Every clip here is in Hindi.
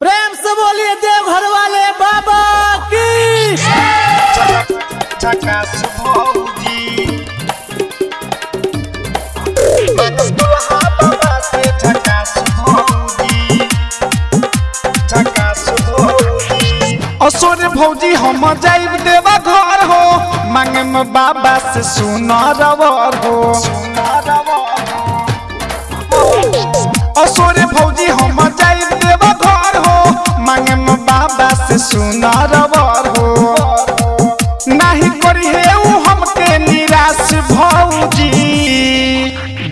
प्रेम से बोलिए देवघर वाले बाबा की। झकास भौजी दुल्हा बाबा से झकास भौजी झकास भौजी असोरे भौजी हम जाइब देवा घर हो। मांगे में बाबा से सुनर हो। असोरे भौजी हम जाइब देवा घर हो। मांगे में बाबा से सुनर वर हो। नहीं करी है ऊ हमके निराश भौजी।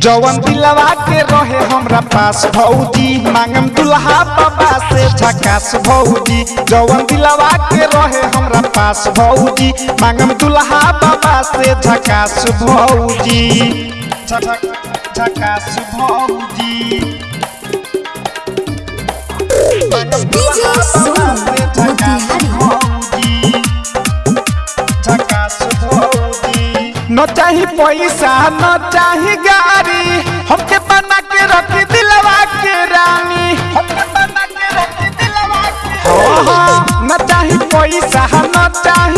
जवन दिलवा के रहे हमरा पास भौजी। मांगम दुल्हा बाबा से झकास भौजी। जवन दिलवा के रहे हमरा पास भौजी। मांगम दुल्हा बाबा से झकास भौजी। पैसा न चाही गाड़ी, हमके बना के रखी दिलवा के रानी। हमके बना के रखी दिलवा के हो हो न चाही पैसा न चाही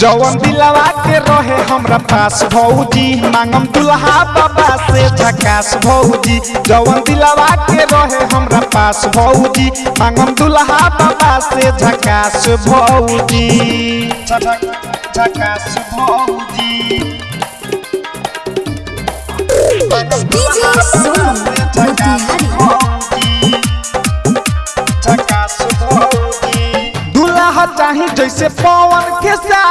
जवन दिलवा के रहे हमरा पास भौजी मांगम दुल्हा बाबा से झकास भौजी। जवन दिलवा के रहे हमरा पास भौजी मांगम दुल्हा बाबा से झकास भौजी। झकास भौजी। मोतिहारी। दुल्हा चाही जैसे पवन के सारी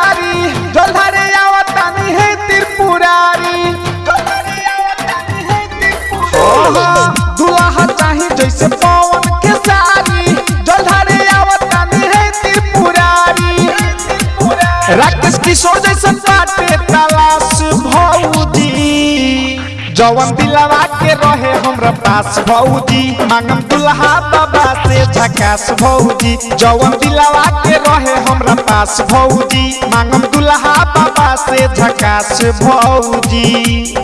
जवन दिलवा के रहे हमरा पास भौजी। मांगम दुल्हा बाबा से झकास भौजी। जवन दिलवा के रहे हमरा पास भौजी। मांगम दुल्हा बाबा से झकास भौजी।